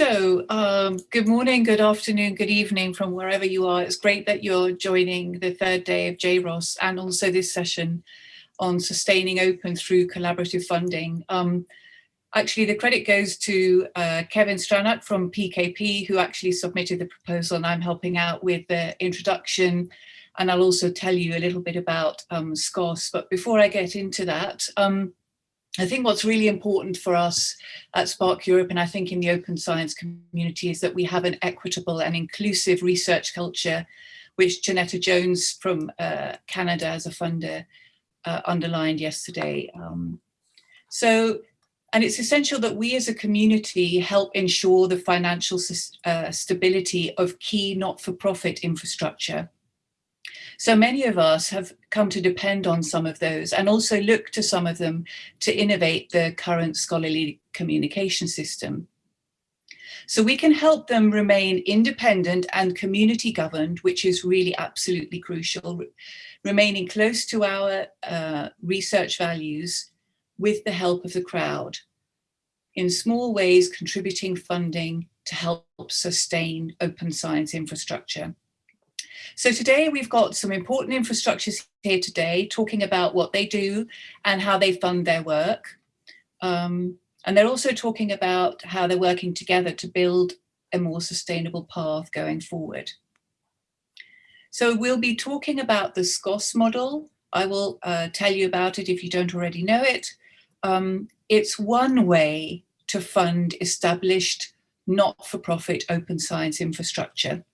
So, um, good morning, good afternoon, good evening from wherever you are. It's great that you're joining the third day of JROS and also this session on sustaining open through collaborative funding. Um, actually, the credit goes to uh, Kevin Stranack from PKP, who actually submitted the proposal and I'm helping out with the introduction. And I'll also tell you a little bit about um, SCOSS. But before I get into that, um, I think what's really important for us at SPARC Europe and I think in the open science community is that we have an equitable and inclusive research culture, which Janetta Jones from uh, Canada as a funder uh, underlined yesterday. Um, so, and it's essential that we as a community help ensure the financial uh, stability of key not-for-profit infrastructure. So many of us have come to depend on some of those and also look to some of them to innovate the current scholarly communication system. So we can help them remain independent and community governed, which is really absolutely crucial remaining close to our uh, research values with the help of the crowd, in small ways contributing funding to help sustain open science infrastructure. So today we've got some important infrastructures here today talking about what they do and how they fund their work. Um, and they're also talking about how they're working together to build a more sustainable path going forward. So we'll be talking about the SCOSS model. I will uh, tell you about it if you don't already know it. Um, it's one way to fund established not-for-profit open science infrastructure.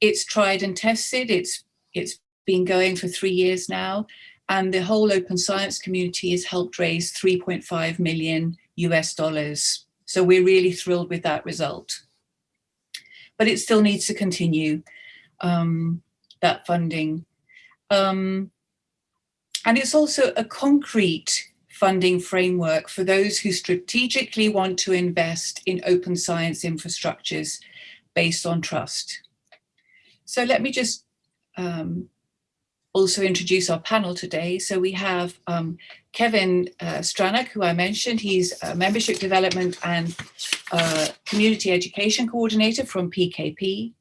It's tried and tested. It's, it's been going for three years now. And the whole open science community has helped raise 3.5 million US dollars. So we're really thrilled with that result. But it still needs to continue. Um, that funding. Um, and it's also a concrete funding framework for those who strategically want to invest in open science infrastructures based on trust. So let me just um, also introduce our panel today. So we have um, Kevin uh, Stranack, who I mentioned. He's a membership development and uh, community education coordinator from PKP.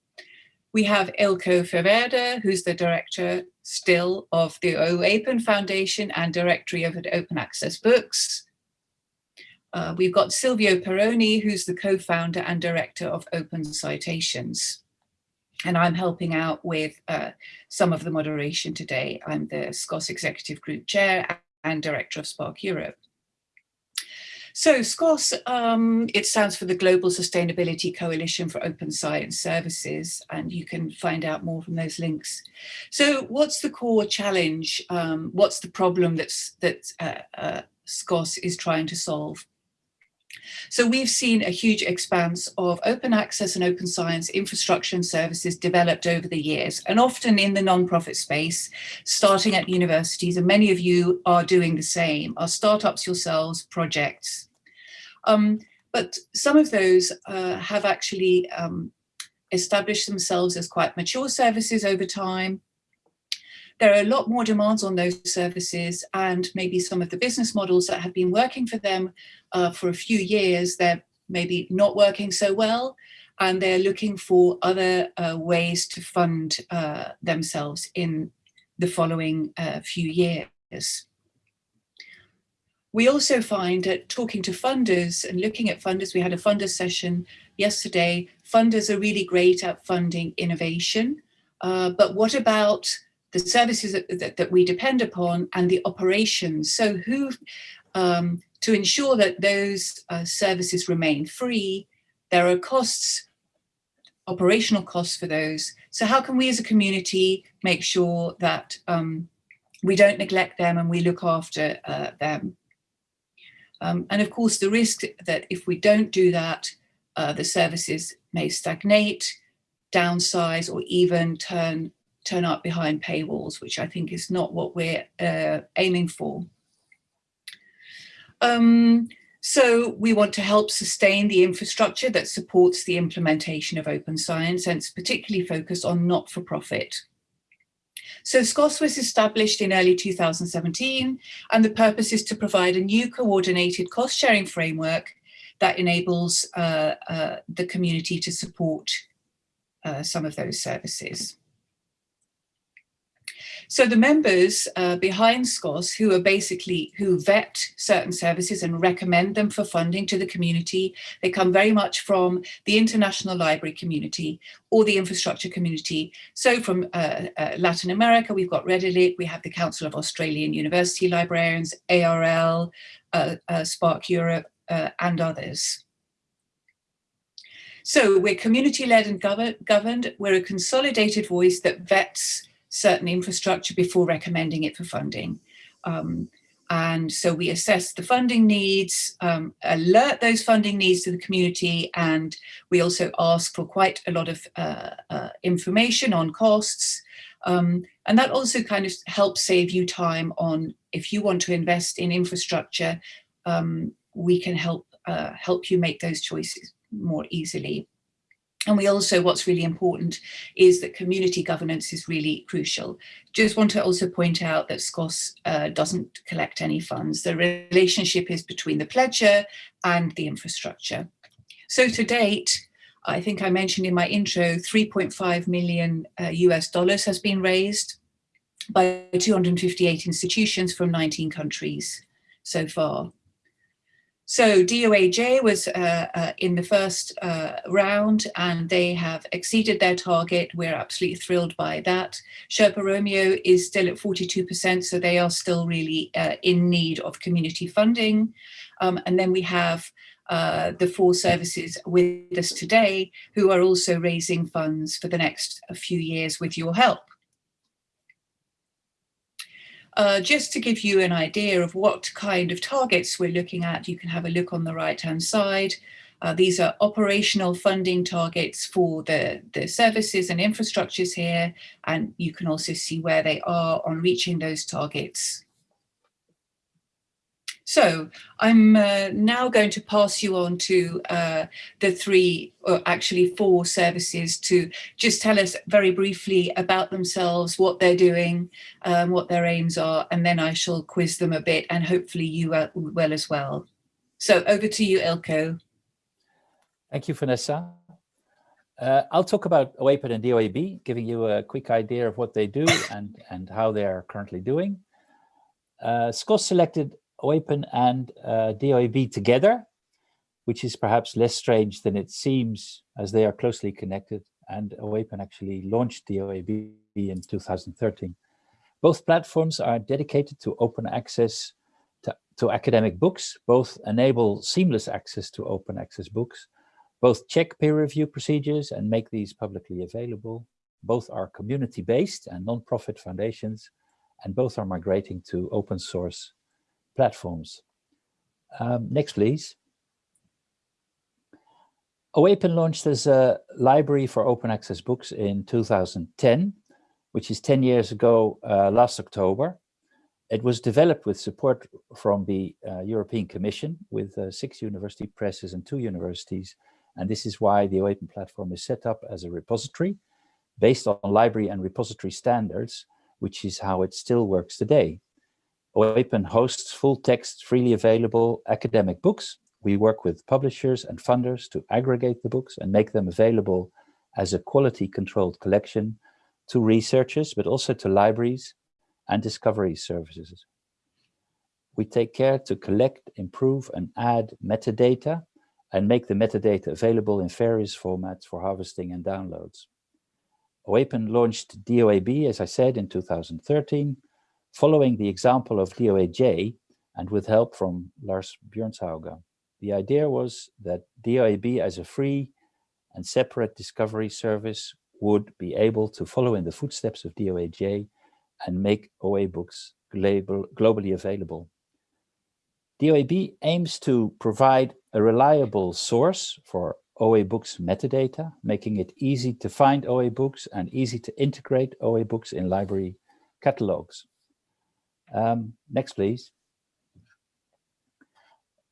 We have Eelco Ferwerda, who's the director still of the OAPEN Foundation and directory of Open Access Books. Uh, we've got Silvio Peroni, who's the co-founder and director of Open Citations. And I'm helping out with uh, some of the moderation today. I'm the SCOSS Executive Group Chair and Director of SPARC Europe. So SCOSS, um, it stands for the Global Sustainability Coalition for Open Science Services, and you can find out more from those links. So what's the core challenge? Um, what's the problem that's, that uh, uh, SCOSS is trying to solve? So we've seen a huge expanse of open access and open science infrastructure and services developed over the years, and often in the nonprofit space, starting at universities, and many of you are doing the same, are startups yourselves, projects, um, but some of those uh, have actually um, established themselves as quite mature services over time. There are a lot more demands on those services and maybe some of the business models that have been working for them uh, for a few years, they're maybe not working so well and they're looking for other uh, ways to fund uh, themselves in the following uh, few years. We also find that talking to funders and looking at funders, we had a funder session yesterday, funders are really great at funding innovation. Uh, but what about the services that, that, that, we depend upon and the operations? So who, um, to ensure that those uh, services remain free, there are costs, operational costs for those. So how can we as a community make sure that um, we don't neglect them and we look after uh, them? Um, and of course, the risk that if we don't do that, uh, the services may stagnate, downsize, or even turn, turn up behind paywalls, which I think is not what we're uh, aiming for. Um, so we want to help sustain the infrastructure that supports the implementation of open science and it's particularly focused on not-for-profit so SCOSS was established in early 2017, and the purpose is to provide a new coordinated cost sharing framework that enables uh, uh, the community to support uh, some of those services. So the members uh, behind SCOSS who are basically, who vet certain services and recommend them for funding to the community, they come very much from the international library community or the infrastructure community. So from uh, uh, Latin America, we've got REDILIT, we have the Council of Australian University Librarians, ARL, uh, uh, SPARC Europe, uh, and others. So we're community-led and governed. We're a consolidated voice that vets certain infrastructure before recommending it for funding. Um, and so we assess the funding needs, um, alert those funding needs to the community, and we also ask for quite a lot of uh, uh, information on costs. Um, and that also kind of helps save you time on if you want to invest in infrastructure, um, we can help uh, help you make those choices more easily. And we also, what's really important is that community governance is really crucial. Just want to also point out that SCOSS uh, doesn't collect any funds. The relationship is between the pledger and the infrastructure. So to date, I think I mentioned in my intro, 3.5 million uh, US dollars has been raised by 258 institutions from 19 countries so far. So DOAJ was uh, uh, in the first uh, round and they have exceeded their target. We're absolutely thrilled by that. Sherpa Romeo is still at 42%, so they are still really uh, in need of community funding. Um, and then we have uh, the four services with us today who are also raising funds for the next few years with your help. Uh, just to give you an idea of what kind of targets we're looking at, you can have a look on the right hand side. Uh, these are operational funding targets for the, the services and infrastructures here, and you can also see where they are on reaching those targets. So I'm uh, now going to pass you on to uh, the three, or actually four services to just tell us very briefly about themselves, what they're doing, um, what their aims are, and then I shall quiz them a bit and hopefully you uh, will as well. So over to you, Eelco. Thank you, Vanessa. Uh, I'll talk about OAPEN and DOAB, giving you a quick idea of what they do and, and how they are currently doing. Uh, SCOSS selected OAPEN and uh, DOAB together, which is perhaps less strange than it seems as they are closely connected. And OAPEN actually launched DOAB in 2013. Both platforms are dedicated to open access to, to academic books. Both enable seamless access to open access books. Both check peer review procedures and make these publicly available. Both are community-based and non-profit foundations, and both are migrating to open source platforms. Um, next, please. OAPEN launched as a library for open access books in 2010, which is 10 years ago uh, last October. It was developed with support from the uh, European Commission with uh, six university presses and two universities. And this is why the OAPEN platform is set up as a repository based on library and repository standards, which is how it still works today. OAPEN hosts full-text, freely available academic books. We work with publishers and funders to aggregate the books and make them available as a quality-controlled collection to researchers, but also to libraries and discovery services. We take care to collect, improve, and add metadata and make the metadata available in various formats for harvesting and downloads. OAPEN launched DOAB, as I said, in 2013, following the example of DOAJ and with help from Lars Bjørnshauge. The idea was that DOAB as a free and separate discovery service would be able to follow in the footsteps of DOAJ and make OA books globally available. DOAB aims to provide a reliable source for OA books metadata, making it easy to find OA books and easy to integrate OA books in library catalogs. Um, next, please.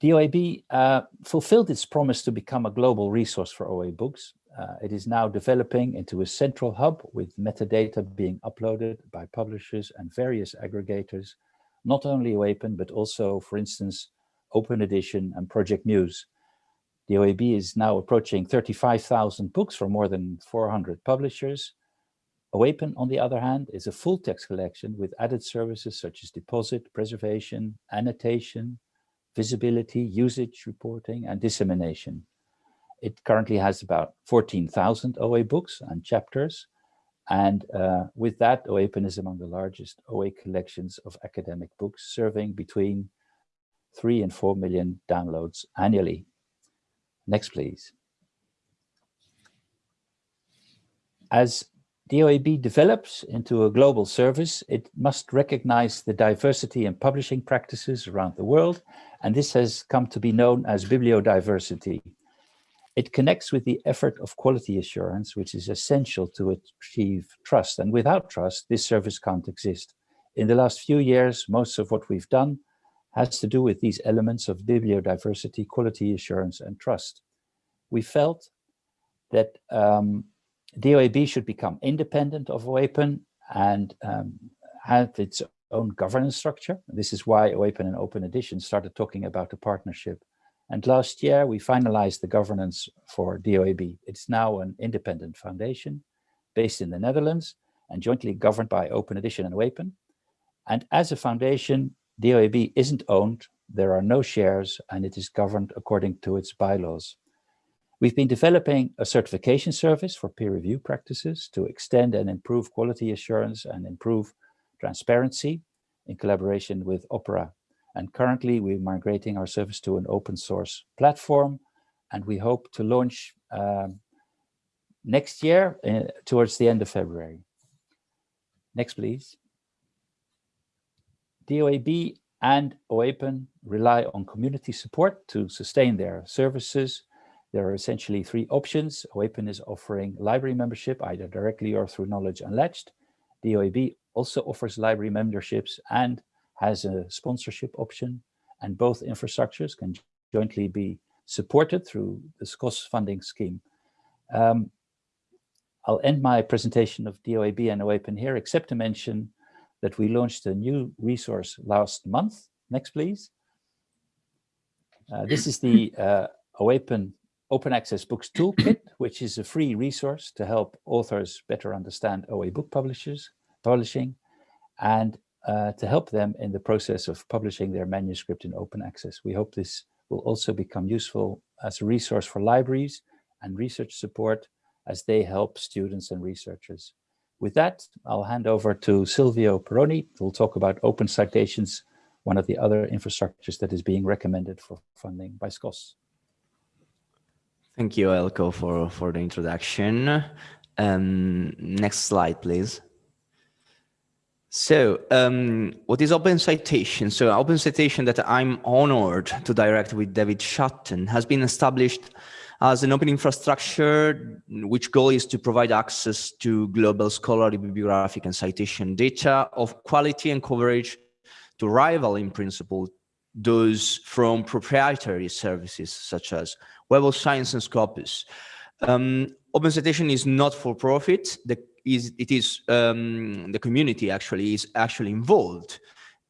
DOAB uh, fulfilled its promise to become a global resource for OA books. Uh, it is now developing into a central hub with metadata being uploaded by publishers and various aggregators, not only OAPEN, but also, for instance, Open Edition and Project Muse. DOAB is now approaching 35,000 books from more than 400 publishers. OAPEN, on the other hand, is a full text collection with added services such as deposit, preservation, annotation, visibility, usage reporting, and dissemination. It currently has about 14,000 OA books and chapters. And uh, with that, OAPEN is among the largest OA collections of academic books, serving between 3 and 4 million downloads annually. Next, please. As DOAB develops into a global service, it must recognize the diversity in publishing practices around the world, and this has come to be known as bibliodiversity. It connects with the effort of quality assurance, which is essential to achieve trust, and without trust, this service can't exist. In the last few years, most of what we've done has to do with these elements of bibliodiversity, quality assurance, and trust. We felt that um, DOAB should become independent of OAPEN and um, have its own governance structure. This is why OAPEN and Open Edition started talking about a partnership. And last year, we finalized the governance for DOAB. It's now an independent foundation based in the Netherlands and jointly governed by Open Edition and OAPEN. And as a foundation, DOAB isn't owned, there are no shares, and it is governed according to its bylaws. We've been developing a certification service for peer review practices to extend and improve quality assurance and improve transparency in collaboration with Opera. And currently we're migrating our service to an open source platform and we hope to launch um, next year uh, towards the end of February. Next, please. DOAB and OAPEN rely on community support to sustain their services there are essentially three options. OAPEN is offering library membership, either directly or through Knowledge Unlatched. DOAB also offers library memberships and has a sponsorship option. And both infrastructures can jointly be supported through the SCOSS funding scheme. Um, I'll end my presentation of DOAB and OAPEN here, except to mention that we launched a new resource last month. Next, please. Uh, this is the uh, OAPEN Open Access Books Toolkit, which is a free resource to help authors better understand OA book publishers, publishing, and uh, to help them in the process of publishing their manuscript in open access. We hope this will also become useful as a resource for libraries and research support as they help students and researchers. With that, I'll hand over to Silvio Peroni, who will talk about open citations, one of the other infrastructures that is being recommended for funding by SCOSS. Thank you, Eelco, for, for the introduction. Um, next slide, please. So um, what is Open Citation? So Open Citation that I'm honored to direct with David Shotton has been established as an open infrastructure, which goal is to provide access to global scholarly bibliographic and citation data of quality and coverage to rival in principle those from proprietary services such as Web of Science and Scopus. Um, Open Citation is not for profit. The, is, it is um, the community actually is actually involved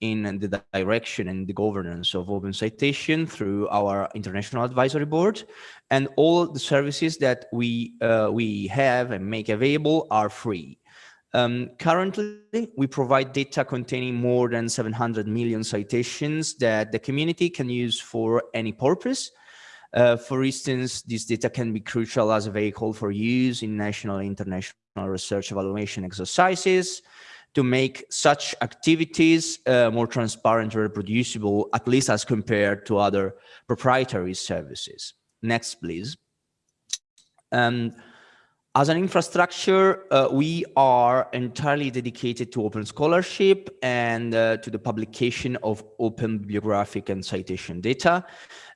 in the direction and the governance of Open Citation through our International Advisory Board. And all the services that we, uh, we have and make available are free. Um, currently, we provide data containing more than 700 million citations that the community can use for any purpose, uh, for instance, this data can be crucial as a vehicle for use in national and international research evaluation exercises to make such activities uh, more transparent and reproducible, at least as compared to other proprietary services. Next, please. Um, as an infrastructure, uh, we are entirely dedicated to open scholarship and uh, to the publication of open bibliographic and citation data.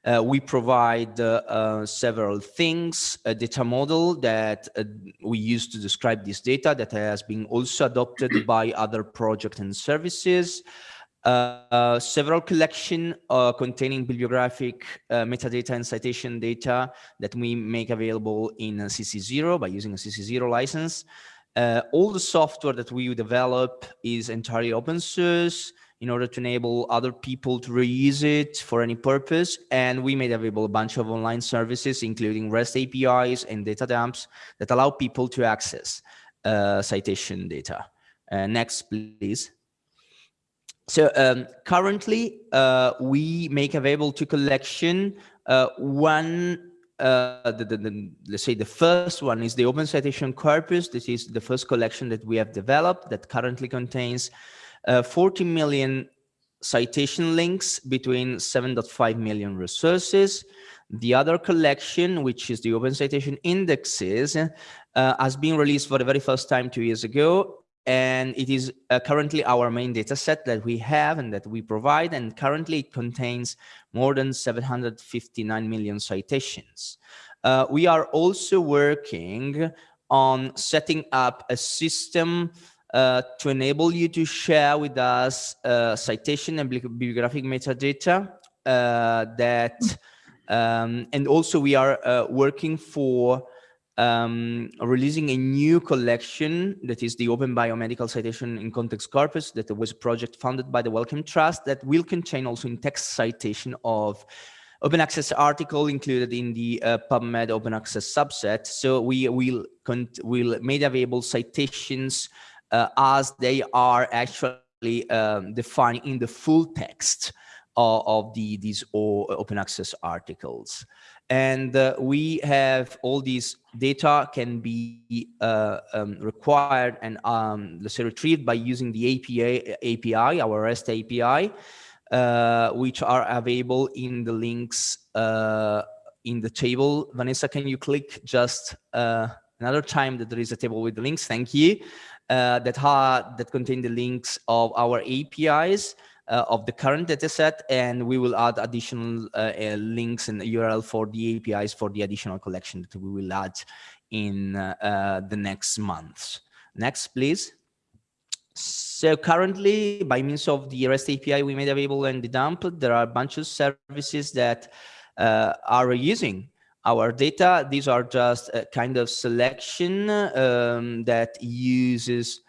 Uh, we provide uh, uh, several things, a data model that uh, we use to describe this data that has been also adopted by other projects and services. Uh, several collection uh, containing bibliographic uh, metadata and citation data that we make available in CC0 by using a CC0 license. Uh, all the software that we develop is entirely open source. in order to enable other people to reuse it for any purpose. And we made available a bunch of online services, including REST APIs and data dumps that allow people to access uh, citation data. Uh, next, please. So um, currently, uh, we make available to collection uh, one, uh, the, the, the, let's say the first one is the Open Citation Corpus. This is the first collection that we have developed that currently contains uh, 40 million citation links between 7.5 million resources. The other collection, which is the Open Citation Indexes, uh, has been released for the very first time two years ago and it is uh, currently our main data set that we have and that we provide and currently it contains more than 759 million citations. Uh, we are also working on setting up a system uh, to enable you to share with us uh, citation and bibliographic metadata uh, that um, and also we are uh, working for um, releasing a new collection that is the Open Biomedical Citation in Context Corpus that was a project funded by the Wellcome Trust that will contain also in text citation of open access article included in the uh, PubMed open access subset. So we will will made available citations uh, as they are actually um, defined in the full text of, of the these open access articles and uh, we have all these data can be uh, um, required and um, let's say retrieved by using the API, API our REST API, uh, which are available in the links uh, in the table. Vanessa, can you click just uh, another time that there is a table with the links? Thank you. Uh, that, that contain the links of our APIs uh, of the current dataset, and we will add additional uh, uh links and URL for the APIs for the additional collection that we will add in uh, uh, the next months. Next, please. So currently, by means of the REST API we made available in the dump, there are a bunch of services that are using our data. These are just a kind of selection um, that uses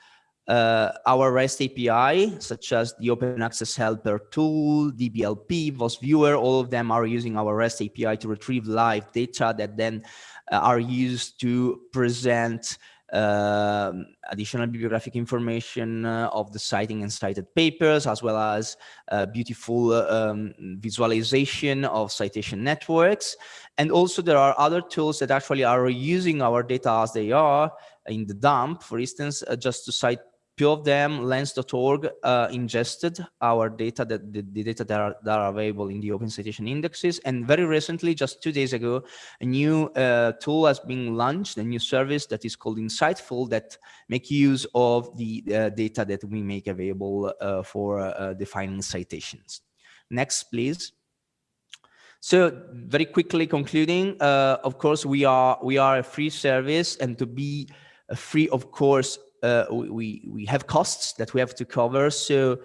uh, our REST API, such as the Open Access Helper tool, DBLP, VOS Viewer, all of them are using our REST API to retrieve live data that then uh, are used to present uh, additional bibliographic information uh, of the citing and cited papers, as well as uh, beautiful um, visualization of citation networks. And also there are other tools that actually are using our data as they are in the dump, for instance, uh, just to cite Two of them, lens.org, uh, ingested our data, that the, the, data that are, that are available in the open citation indexes. And very recently, just two days ago, a new uh, tool has been launched, a new service that is called Inciteful that make use of the uh, data that we make available uh, for uh, defining citations. Next, please. So very quickly concluding, uh, of course, we are we are a free service and to be free, of course, uh, we, we have costs that we have to cover. So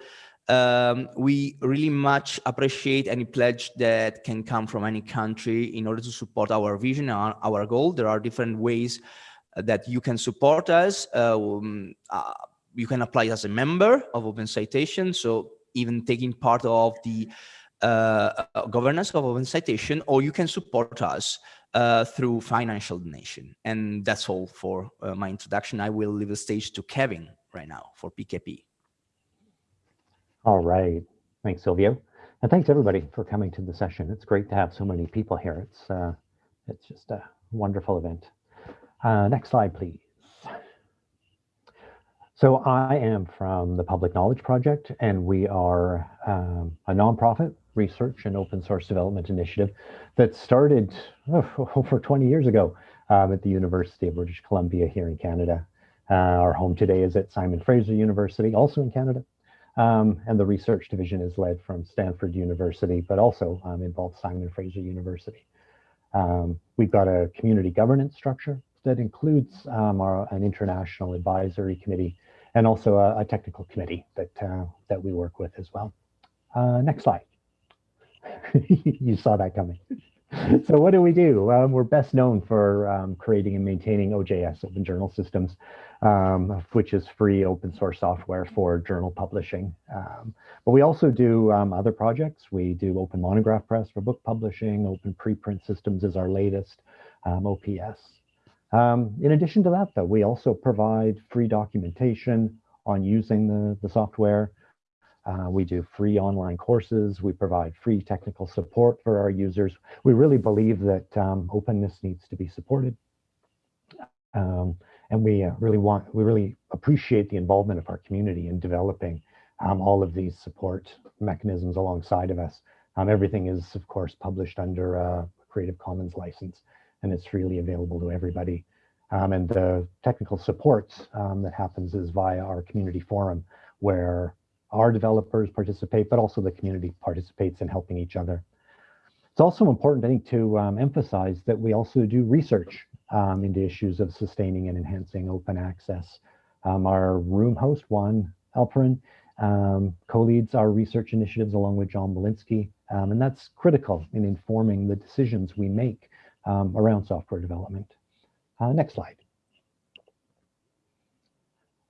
um, we really much appreciate any pledge that can come from any country in order to support our vision, our, our goal. There are different ways that you can support us. Uh, um, uh, you can apply as a member of Open Citation. So even taking part of the uh, governance of Open Citation, or you can support us uh, through financial donation. And that's all for uh, my introduction. I will leave the stage to Kevin right now for PKP. All right. Thanks, Silvio. And thanks everybody for coming to the session. It's great to have so many people here. It's, uh, it's just a wonderful event. Uh, next slide, please. So I am from the Public Knowledge Project, and we are um, a nonprofit research and open source development initiative that started oh, over 20 years ago um, at the University of British Columbia here in Canada. Uh, our home today is at Simon Fraser University, also in Canada. Um, and the research division is led from Stanford University, but also um, involves Simon Fraser University. Um, we've got a community governance structure that includes um, our, an international advisory committee and also a, a technical committee that, uh, that we work with as well. Uh, next slide. you saw that coming. so what do we do? Um, we're best known for um, creating and maintaining OJS, Open Journal Systems, um, which is free open source software for journal publishing. Um, but we also do um, other projects. We do Open Monograph Press for book publishing, Open Preprint Systems is our latest, um, OPS. in addition to that, though, we also provide free documentation on using the, the software. Uh, we do free online courses. We provide free technical support for our users. We really believe that um, openness needs to be supported. Um, and we uh, really want, we really appreciate the involvement of our community in developing um, all of these support mechanisms alongside of us. Um, everything is, of course, published under a Creative Commons license, and it's freely available to everybody. Um, and the technical support um, that happens is via our community forum, where our developers participate, but also the community participates in helping each other. It's also important, I think, to um, emphasize that we also do research um, into issues of sustaining and enhancing open access. Um, our room host, Juan Alperin, um, co-leads our research initiatives along with John Willinsky, um, and that's critical in informing the decisions we make um, around software development. Uh, next slide.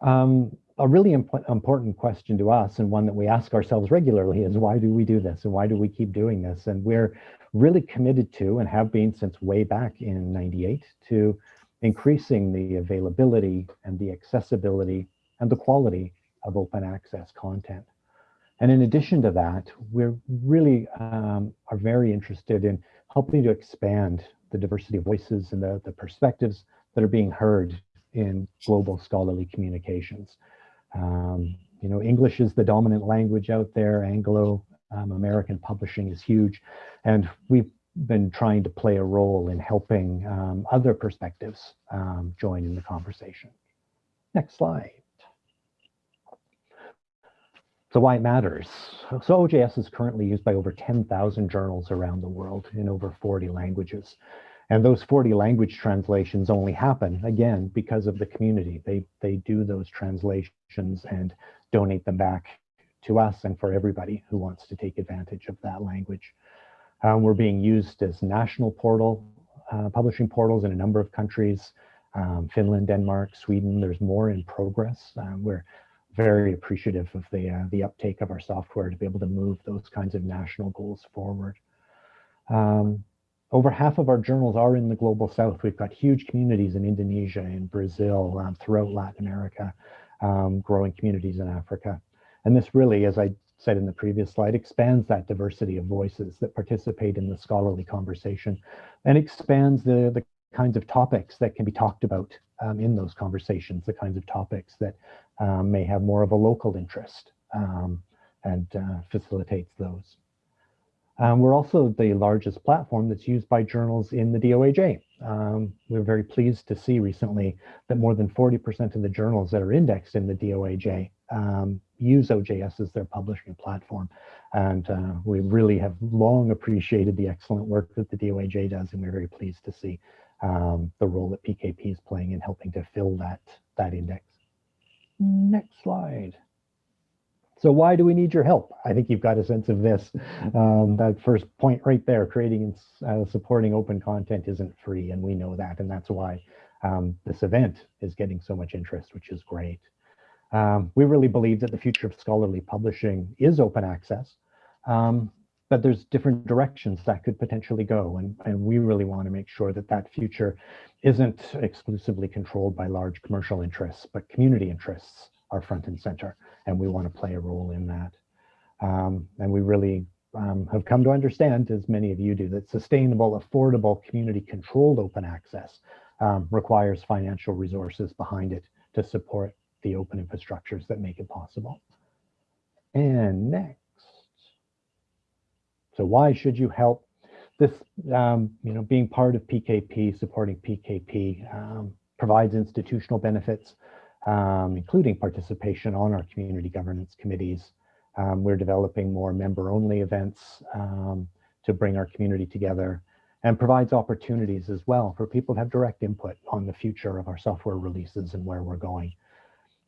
Um, a really imp important question to us and one that we ask ourselves regularly is why do we do this and why do we keep doing this? And we're really committed to and have been since way back in 98 to increasing the availability and the accessibility and the quality of open access content. And in addition to that, we're really um, are very interested in helping to expand the diversity of voices and the, the perspectives that are being heard in global scholarly communications. Um, you know, English is the dominant language out there. Anglo um, American publishing is huge. And we've been trying to play a role in helping um, other perspectives um, join in the conversation. Next slide. So why it matters. So OJS is currently used by over 10,000 journals around the world in over 40 languages. And those 40 language translations only happen, again, because of the community. They, they do those translations and donate them back to us and for everybody who wants to take advantage of that language. Um, we're being used as national portal, uh, publishing portals in a number of countries, um, Finland, Denmark, Sweden, there's more in progress. Um, we're very appreciative of the, uh, the uptake of our software to be able to move those kinds of national goals forward. Um, over half of our journals are in the global south. We've got huge communities in Indonesia, in Brazil, um, throughout Latin America, um, growing communities in Africa. And this really, as I said in the previous slide, expands that diversity of voices that participate in the scholarly conversation and expands the, the kinds of topics that can be talked about um, in those conversations, the kinds of topics that um, may have more of a local interest um, and uh, facilitates those. Um, we're also the largest platform that's used by journals in the DOAJ. Um, we're very pleased to see recently that more than 40% of the journals that are indexed in the DOAJ um, use OJS as their publishing platform. And uh, we really have long appreciated the excellent work that the DOAJ does, and we're very pleased to see um, the role that PKP is playing in helping to fill that, that index. Next slide. So why do we need your help? I think you've got a sense of this. Um, that first point right there, creating and uh, supporting open content isn't free, and we know that, and that's why um, this event is getting so much interest, which is great. Um, we really believe that the future of scholarly publishing is open access, um, but there's different directions that could potentially go, and, and we really want to make sure that that future isn't exclusively controlled by large commercial interests, but community interests are front and center and we want to play a role in that. Um, and we really um, have come to understand, as many of you do, that sustainable, affordable, community-controlled open access um, requires financial resources behind it to support the open infrastructures that make it possible. And next. So why should you help? This, um, you know, being part of PKP, supporting PKP um, provides institutional benefits um, including participation on our community governance committees. Um, we're developing more member-only events um, to bring our community together and provides opportunities as well for people to have direct input on the future of our software releases and where we're going.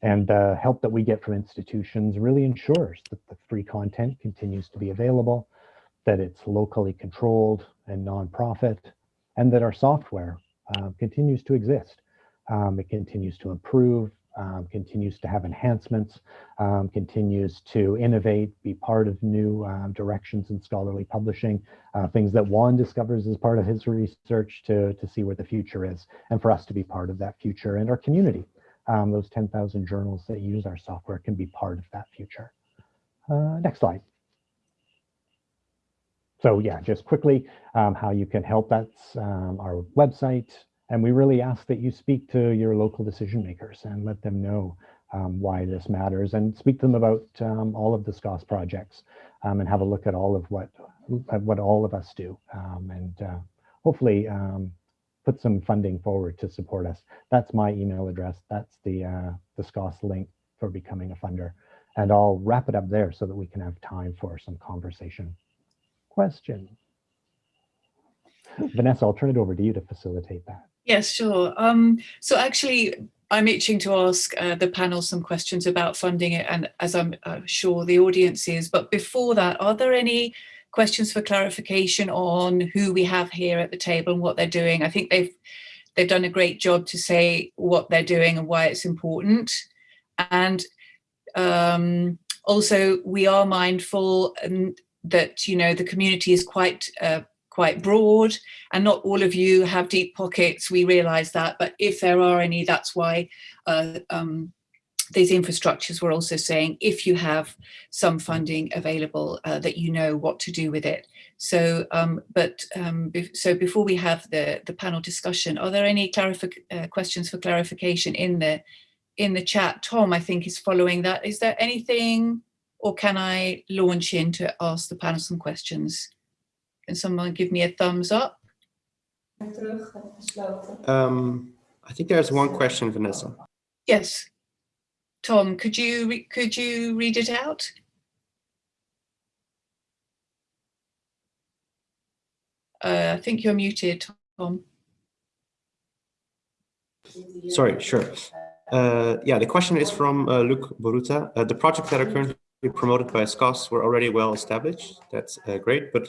And the help that we get from institutions really ensures that the free content continues to be available, that it's locally controlled, and nonprofit, and that our software uh, continues to exist. Um, it continues to improve, um, continues to have enhancements, um, continues to innovate, be part of new um, directions in scholarly publishing, uh, things that Juan discovers as part of his research to, to see where the future is, and for us to be part of that future and our community. Um, those 10,000 journals that use our software can be part of that future. Uh, next slide. So yeah, just quickly, um, how you can help, that's um, our website, and we really ask that you speak to your local decision makers and let them know um, why this matters and speak to them about um, all of the SCOSS projects um, and have a look at all of what, what all of us do um, and uh, hopefully um, put some funding forward to support us. That's my email address. That's the, uh, the SCOSS link for becoming a funder. And I'll wrap it up there so that we can have time for some conversation. Question. Vanessa, I'll turn it over to you to facilitate that. Yes, sure. Um, so actually, I'm itching to ask uh, the panel some questions about funding it, and as I'm uh, sure the audience is. But before that, are there any questions for clarification on who we have here at the table and what they're doing? I think they've they've done a great job to say what they're doing and why it's important. And um, also, we are mindful that you know the community is quite uh, quite broad and not all of you have deep pockets, we realize that, but if there are any, that's why uh, um, these infrastructures were also saying if you have some funding available uh, that you know what to do with it. So, um, but um, be so before we have the the panel discussion, are there any uh, questions for clarification in the in the chat? Tom, I think is following that. Is there anything, or can I launch in to ask the panel some questions? Can someone give me a thumbs up? Um, I think there's one question, Vanessa. Yes. Tom, could you could you read it out? Uh, I think you're muted, Tom. Sorry, sure. Uh, yeah, the question is from uh, Luc Boruta. Uh, the projects that are currently promoted by SCOSS were already well established. That's uh, great, but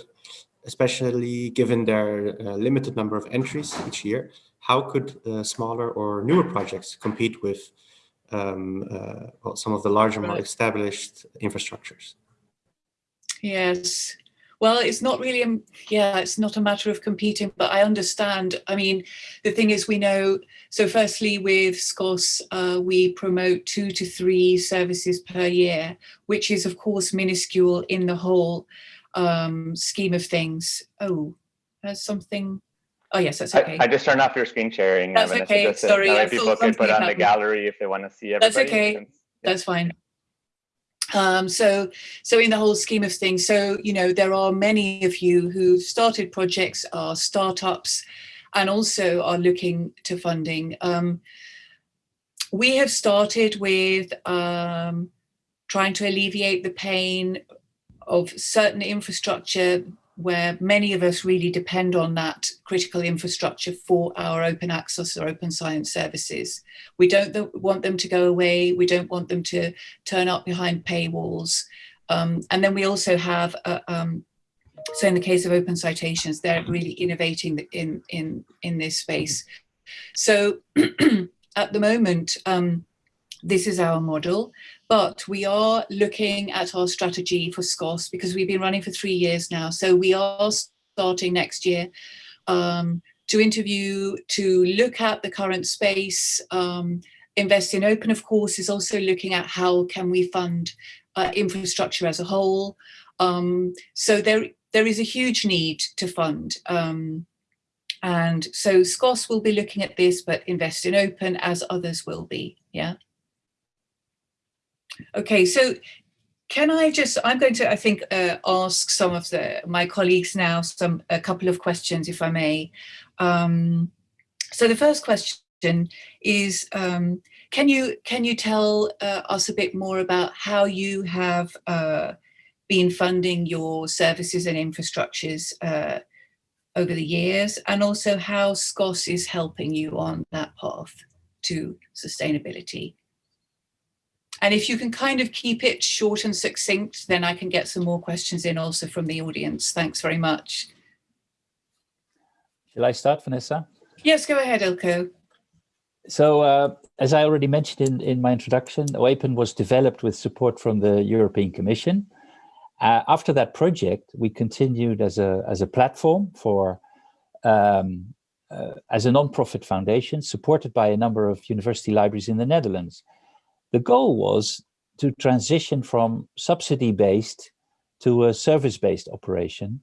especially given their uh, limited number of entries each year, how could uh, smaller or newer projects compete with um, uh, well, some of the larger, more established infrastructures? Yes. Well, it's not really, a, yeah, it's not a matter of competing, but I understand. I mean, the thing is we know, so firstly with SCOSS, uh, we promote two to three services per year, which is of course minuscule in the whole um, scheme of things. Oh, there's something. Oh yes, that's okay. I, I just turned off your screen sharing. That's okay. Sorry, I people could put on the gallery if they want to see everybody. That's okay. Since, yeah. That's fine. Um, so, so in the whole scheme of things, so you know there are many of you who started projects, are startups, and also are looking to funding. Um, we have started with um, trying to alleviate the pain of certain infrastructure where many of us really depend on that critical infrastructure for our open access or open science services. We don't want them to go away. We don't want them to turn up behind paywalls. Um, and then we also have, uh, um, so in the case of open citations, they're really innovating in, in, in this space. So at the moment, um, this is our model. But we are looking at our strategy for SCOSS because we've been running for three years now. So we are starting next year um, to interview, to look at the current space. Um, Invest in Open, of course, is also looking at how can we fund uh, infrastructure as a whole. Um, so there, there is a huge need to fund. Um, and so SCOSS will be looking at this, but Invest in Open as others will be, yeah. Okay, so can I just, I'm going to, I think, uh, ask some of the my colleagues now some a couple of questions, if I may. Um, so the first question is, um, can you can you tell uh, us a bit more about how you have uh, been funding your services and infrastructures uh, over the years, and also how SCOSS is helping you on that path to sustainability? And if you can kind of keep it short and succinct, then I can get some more questions in also from the audience. Thanks very much. Shall I start, Vanessa? Yes, go ahead, Eelco. So uh, as I already mentioned in, in my introduction, OAPEN was developed with support from the European Commission. Uh, after that project, we continued as a, as a platform for, um, uh, as a non-profit foundation supported by a number of university libraries in the Netherlands. The goal was to transition from subsidy-based to a service-based operation,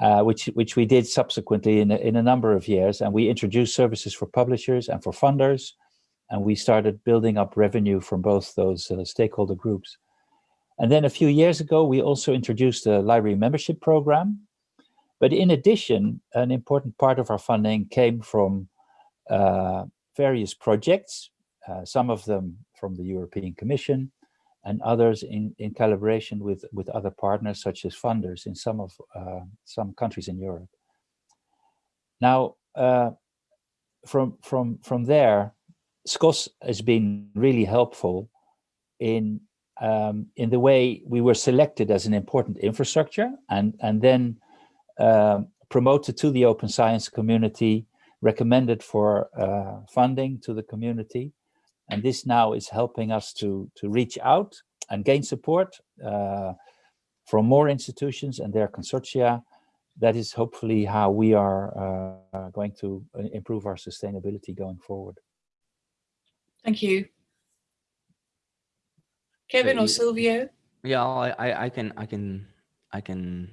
uh, which, which we did subsequently in a, in a number of years. And we introduced services for publishers and for funders, and we started building up revenue from both those uh, stakeholder groups. And then a few years ago, we also introduced a library membership program. But in addition, an important part of our funding came from uh, various projects, uh, some of them from the European Commission and others in, in collaboration with, with other partners such as funders in some of uh, some countries in Europe. Now, uh, from, from, from there, SCOSS has been really helpful in um, in the way we were selected as an important infrastructure and, and then um, promoted to the open science community, recommended for uh, funding to the community. And this now is helping us to, to reach out and gain support uh, from more institutions and their consortia. That is hopefully how we are uh, going to improve our sustainability going forward. Thank you. Kevin or Silvio? Yeah, I, I can, I can, I can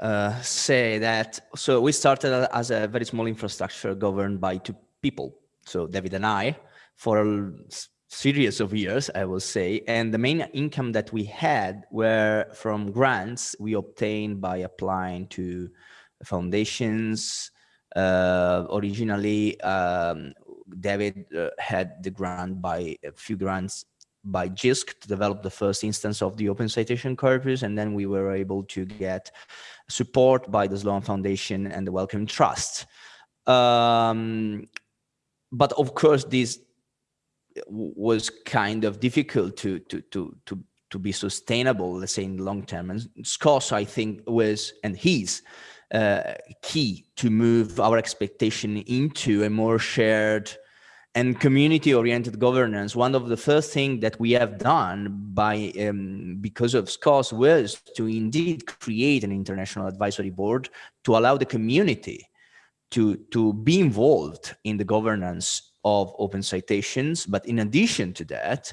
uh, say that. So we started as a very small infrastructure governed by two people. So David and I, for a series of years, I will say. And the main income that we had were from grants we obtained by applying to foundations. Uh, originally, um, David uh, had the grant by a few grants by JISC to develop the first instance of the open citation corpus. And then we were able to get support by the Sloan Foundation and the Wellcome Trust. Um, but of course, this was kind of difficult to, to, to, to, to be sustainable, let's say in the long term. And SCOSS, I think, was, and he's uh, key to move our expectation into a more shared and community-oriented governance, one of the first things that we have done by um, because of SCOSS was to indeed create an international advisory board to allow the community to, to be involved in the governance of open citations. But in addition to that,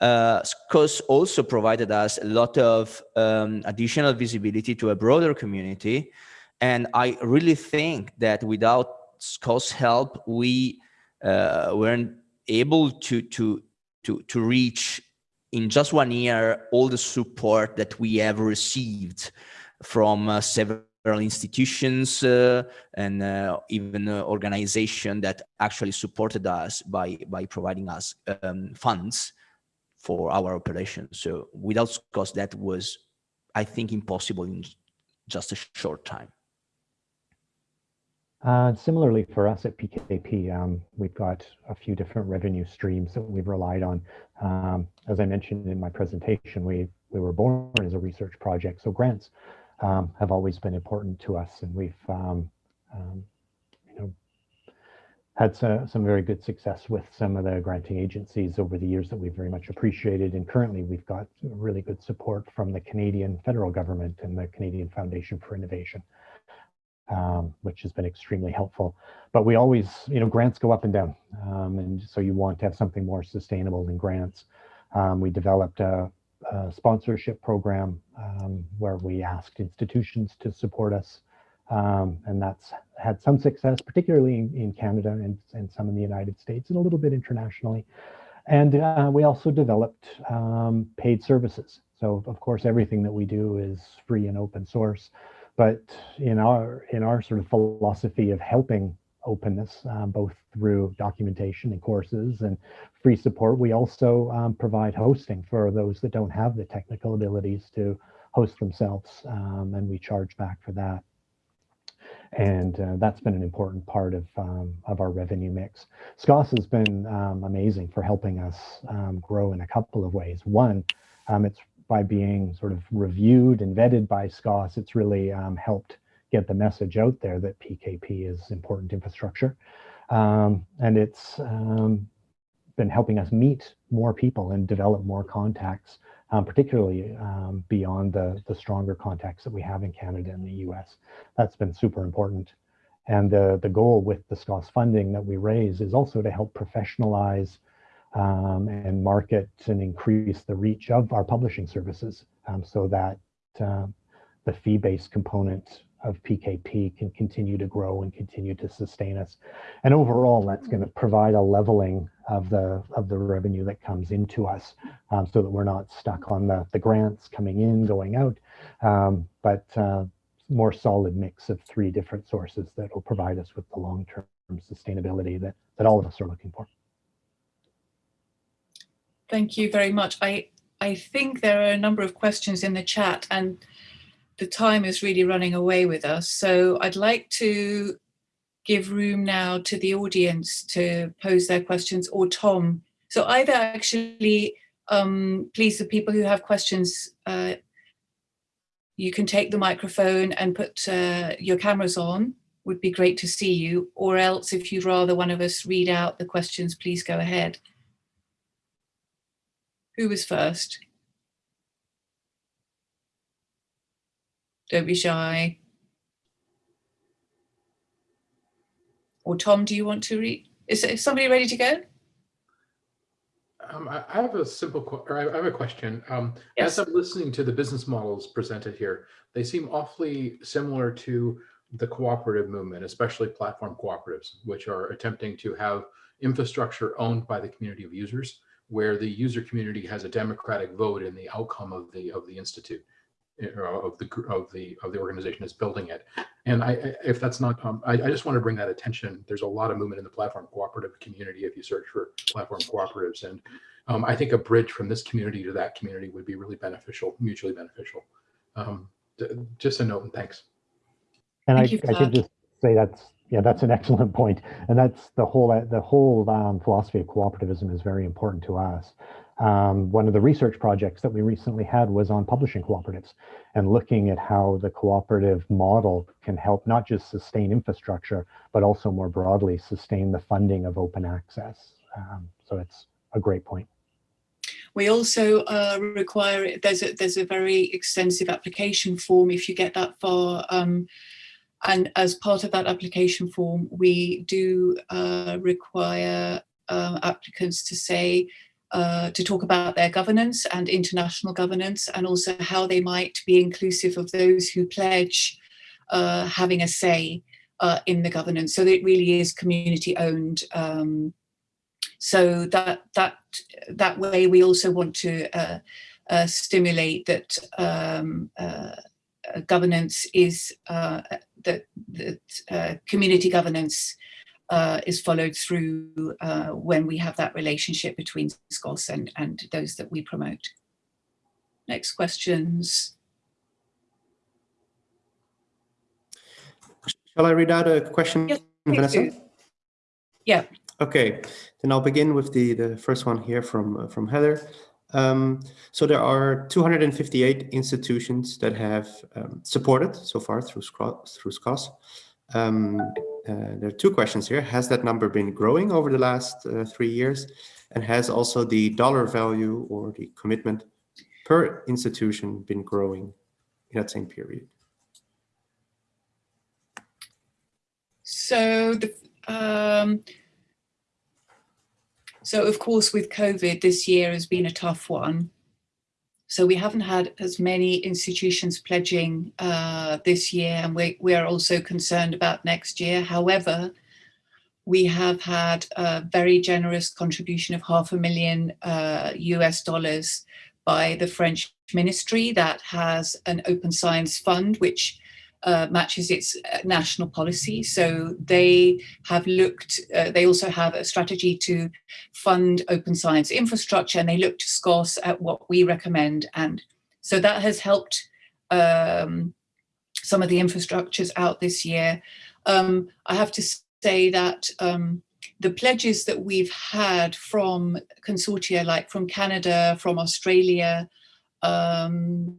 uh, SCOSS also provided us a lot of um, additional visibility to a broader community. And I really think that without SCOSS help, we uh, weren't able to to to to reach in just one year all the support that we have received from uh, several institutions uh, and uh, even uh, organization that actually supported us by by providing us um, funds for our operations. So without SCOSS, that was, I think, impossible in just a short time. Uh, similarly for us at PKP, um, we've got a few different revenue streams that we've relied on. Um, as I mentioned in my presentation, we, we were born as a research project, so grants um, have always been important to us and we've um, um, you know, had some, some very good success with some of the granting agencies over the years that we've very much appreciated. And currently we've got really good support from the Canadian federal government and the Canadian Foundation for Innovation um, which has been extremely helpful. But we always, you know, grants go up and down. Um, and so you want to have something more sustainable than grants. Um, we developed a, a sponsorship program um, where we asked institutions to support us. Um, and that's had some success, particularly in, in Canada and, and some in the United States and a little bit internationally. And uh, we also developed um, paid services. So of course, everything that we do is free and open source. But in our in our sort of philosophy of helping openness, um, both through documentation and courses and free support, we also um, provide hosting for those that don't have the technical abilities to host themselves, um, and we charge back for that. And uh, that's been an important part of, um, of our revenue mix. SCOSS has been um, amazing for helping us um, grow in a couple of ways. One, it's by being sort of reviewed and vetted by SCOSS, it's really um, helped get the message out there that PKP is important infrastructure. Um, and it's um, been helping us meet more people and develop more contacts, um, particularly um, beyond the, the stronger contacts that we have in Canada and the US. That's been super important. And the, the goal with the SCOSS funding that we raise is also to help professionalize um, and market and increase the reach of our publishing services um, so that uh, the fee-based component of PKP can continue to grow and continue to sustain us. And overall, that's going to provide a leveling of the of the revenue that comes into us um, so that we're not stuck on the, the grants coming in, going out, um, but uh, more solid mix of three different sources that will provide us with the long-term sustainability that, that all of us are looking for. Thank you very much. I, I think there are a number of questions in the chat and the time is really running away with us. So I'd like to give room now to the audience to pose their questions or Tom. So either actually, um, please, the people who have questions, uh, you can take the microphone and put uh, your cameras on, would be great to see you, or else if you'd rather one of us read out the questions, please go ahead. Who was first? Don't be shy. Or Tom, do you want to read? Is, is somebody ready to go? Um, I, I, have a simple, or I have a question. Um, yes. As I'm listening to the business models presented here, they seem awfully similar to the cooperative movement, especially platform cooperatives, which are attempting to have infrastructure owned by the community of users, where the user community has a democratic vote in the outcome of the of the institute of the of the of the organization is building it. And I, if that's not, um, I, I, just want to bring that attention. There's a lot of movement in the platform cooperative community if you search for platform cooperatives, and um, I think a bridge from this community to that community would be really beneficial, mutually beneficial. Um, just a note, and thanks. And Thank I, I could just say that's yeah, that's an excellent point, and that's the whole the whole um, philosophy of cooperativism is very important to us. Um, one of the research projects that we recently had was on publishing cooperatives and looking at how the cooperative model can help not just sustain infrastructure, but also more broadly sustain the funding of open access. Um, so it's a great point. We also uh, require, there's a, there's a very extensive application form if you get that far. Um, and as part of that application form, we do uh, require uh, applicants to say uh, to talk about their governance and international governance and also how they might be inclusive of those who pledge uh, having a say uh, in the governance. So it really is community owned. Um, so that that that way we also want to uh, uh, stimulate that um, governance is that that community governance uh, is followed through uh, when we have that relationship between SCOSS and, and those that we promote. Next questions. Shall I read out a question, yes, Vanessa? Yeah. Okay, then I'll begin with the, the first one here from, uh, from Heather. Um, so there are 258 institutions that have um, supported so far through, through SCOSS. Um, there are two questions here. Has that number been growing over the last uh, three years? And has also the dollar value or the commitment per institution been growing in that same period? So the um, so of course with COVID this year has been a tough one. So we haven't had as many institutions pledging uh, this year, and we, we are also concerned about next year. However, we have had a very generous contribution of half a million uh, US dollars by the French ministry that has an open science fund, which uh, matches its uh, national policy. So they have looked, uh, they also have a strategy to fund open science infrastructure and they look to SCOSS at what we recommend. And so that has helped um, some of the infrastructures out this year. Um, I have to say that um, the pledges that we've had from consortia like from Canada, from Australia, um,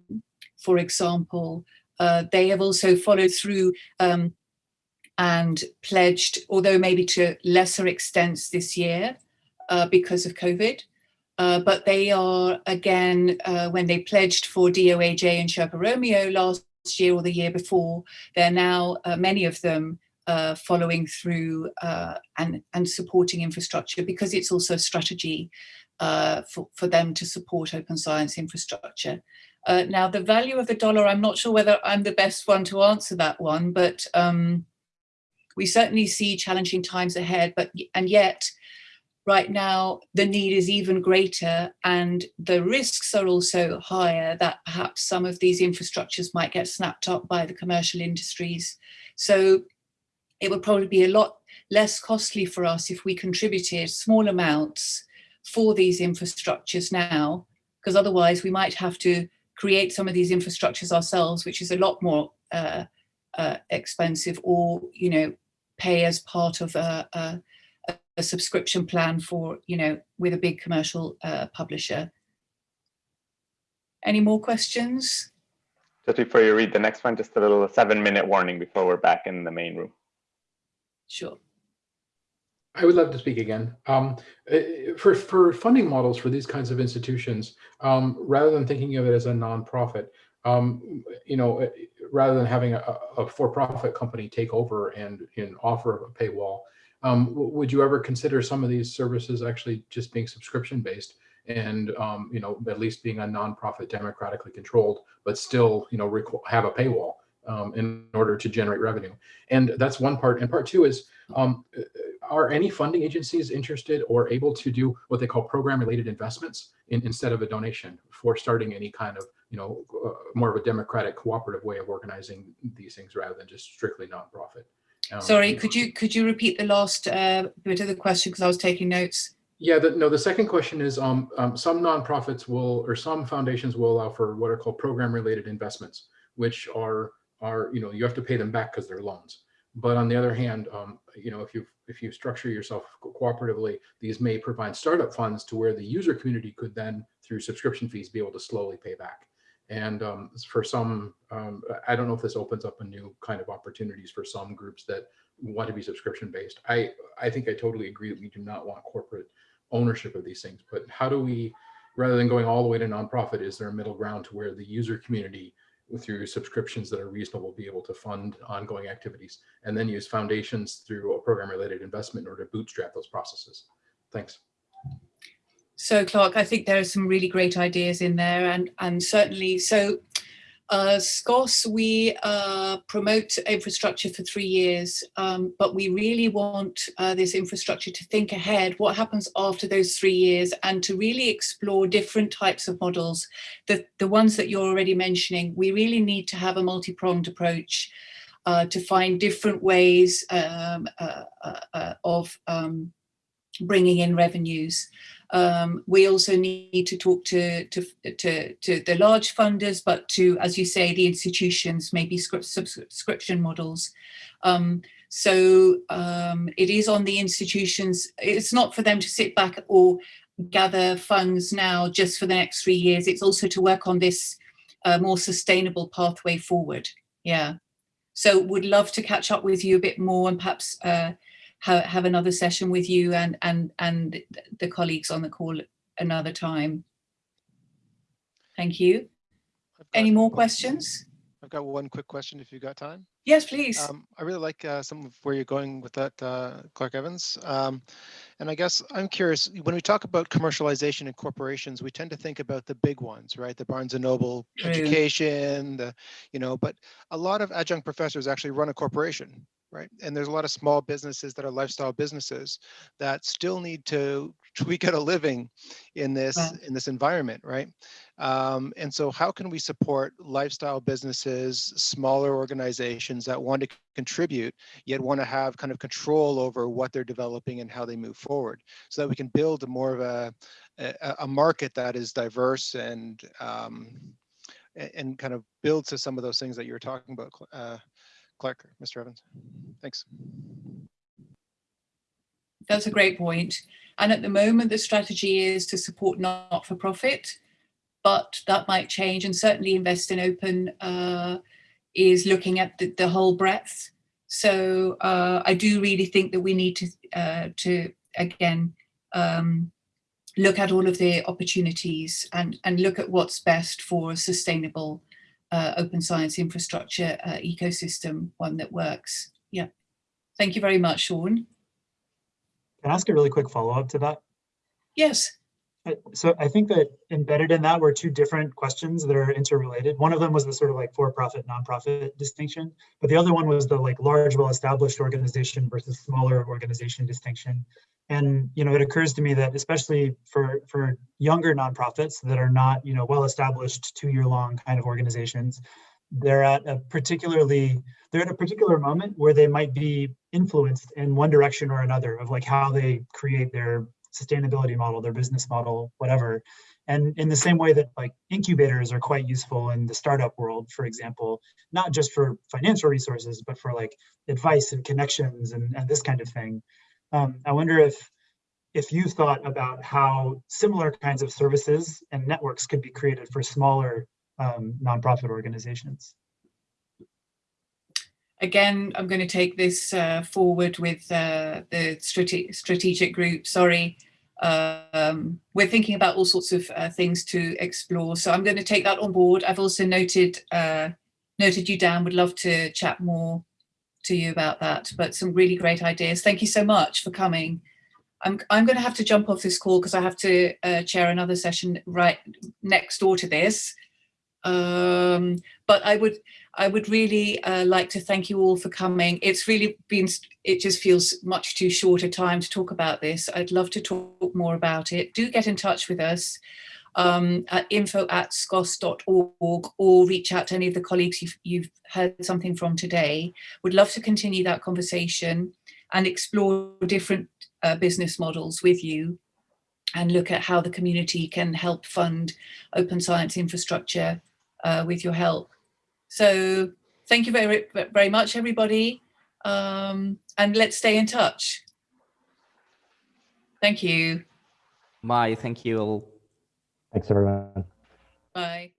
for example, Uh, they have also followed through um, and pledged, although maybe to lesser extents this year uh, because of COVID. Uh, but they are, again, uh, when they pledged for DOAJ and Sherpa Romeo last year or the year before, they're now, uh, many of them, uh, following through and, and supporting infrastructure because it's also a strategy for, for them to support open science infrastructure. Now, the value of the dollar, I'm not sure whether I'm the best one to answer that one, but um, we certainly see challenging times ahead, but and yet right now the need is even greater and the risks are also higher that perhaps some of these infrastructures might get snapped up by the commercial industries. So it would probably be a lot less costly for us if we contributed small amounts for these infrastructures now, because otherwise we might have to create some of these infrastructures ourselves, which is a lot more uh, uh, expensive or, you know, pay as part of a, a a subscription plan for, you know, with a big commercial uh, publisher. Any more questions? Just before you read the next one, just a little seven minute warning before we're back in the main room. Sure. I would love to speak again. Um, eh, for, for funding models for these kinds of institutions, um, rather than thinking of it as a nonprofit, um, you know, eh, rather than having a, a for-profit company take over and, and offer a paywall, um, would you ever consider some of these services actually just being subscription based and um, you know at least being a nonprofit democratically controlled but still you know have a paywall um, in order to generate revenue and that's one part and part two is um, uh, are any funding agencies interested or able to do what they call program related investments in, instead of a donation for starting any kind of you know uh, more of a democratic cooperative way of organizing these things rather than just strictly nonprofit um, Sorry, could you could you repeat the last uh, bit of the question because I was taking notes. Yeah, the, no, the second question is um, um, some nonprofits will or some foundations will allow for what are called program related investments, which are are you know you have to pay them back because they're loans. But on the other hand, um, you know if you if you structure yourself cooperatively, these may provide startup funds to where the user community could then through subscription fees be able to slowly pay back. And um, for some, um, I don't know if this opens up a new kind of opportunities for some groups that want to be subscription based. I, I think I totally agree that we do not want corporate ownership of these things, but how do we, rather than going all the way to nonprofit, is there a middle ground to where the user community through subscriptions that are reasonable be able to fund ongoing activities and then use foundations through a program related investment in order to bootstrap those processes? Thanks. So Clark, I think there are some really great ideas in there and, and certainly, so uh, SCOSS, we uh, promote infrastructure for three years, um, but we really want uh, this infrastructure to think ahead, what happens after those three years and to really explore different types of models. The, the ones that you're already mentioning, we really need to have a multi-pronged approach uh, to find different ways um, uh, uh, of um, bringing in revenues. Um, we also need to talk to, to, to, to, the large funders, but to, as you say, the institutions, maybe subscription models. Um, so um, it is on the institutions. It's not for them to sit back or gather funds now just for the next three years. It's also to work on this uh, more sustainable pathway forward. Yeah. So would love to catch up with you a bit more and perhaps uh, have, have another session with you and, and, and the colleagues on the call another time. Thank you. Any more questions? I've got one quick question if you've got time. Yes, please. Um, I really like uh, some of where you're going with that, uh, Clark Evans. Um, and I guess I'm curious, when we talk about commercialization in corporations, we tend to think about the big ones, right? The Barnes & Noble True. education, the, you know, but a lot of adjunct professors actually run a corporation, right? And there's a lot of small businesses that are lifestyle businesses that still need to tweak out a living in this yeah. in this environment, right? Um, and so, how can we support lifestyle businesses, smaller organizations that want to contribute yet want to have kind of control over what they're developing and how they move forward, so that we can build a more of a a, a market that is diverse and um, and kind of build to some of those things that you were talking about, uh, Clark, Mr. Evans. Thanks. That's a great point. And at the moment, the strategy is to support not-for-profit, but that might change and certainly invest in open uh, is looking at the, the whole breadth. So uh, I do really think that we need to, uh, to again, um, look at all of the opportunities and, and look at what's best for a sustainable uh, open science infrastructure uh, ecosystem, one that works. Yeah. Thank you very much, Sean. Can I ask a really quick follow-up to that? Yes. So I think that embedded in that were two different questions that are interrelated. One of them was the sort of like for-profit, nonprofit distinction, but the other one was the like large, well-established organization versus smaller organization distinction. And, you know, it occurs to me that especially for, for younger nonprofits that are not, you know, well-established two-year-long kind of organizations, they're at a particularly, they're at a particular moment where they might be influenced in one direction or another of like how they create their sustainability model, their business model, whatever. And in the same way that like incubators are quite useful in the startup world, for example, not just for financial resources, but for like advice and connections and, and this kind of thing. Um, I wonder if if you thought about how similar kinds of services and networks could be created for smaller um, nonprofit organizations. Again, I'm going to take this uh, forward with uh, the strate strategic group. Sorry, um, we're thinking about all sorts of uh, things to explore. So I'm going to take that on board. I've also noted uh, noted you down. Would love to chat more to you about that. But some really great ideas. Thank you so much for coming. I'm I'm going to have to jump off this call because I have to uh, chair another session right next door to this. Um, but I would I would really uh, like to thank you all for coming. It's really been, it just feels much too short a time to talk about this. I'd love to talk more about it. Do get in touch with us um, at info at scoss.org or reach out to any of the colleagues you've, you've heard something from today. Would love to continue that conversation and explore different uh, business models with you and look at how the community can help fund open science infrastructure uh, with your help. So thank you very, very much, everybody. Um, and let's stay in touch. Thank you. Bye. Thank you all. Thanks, everyone. Bye.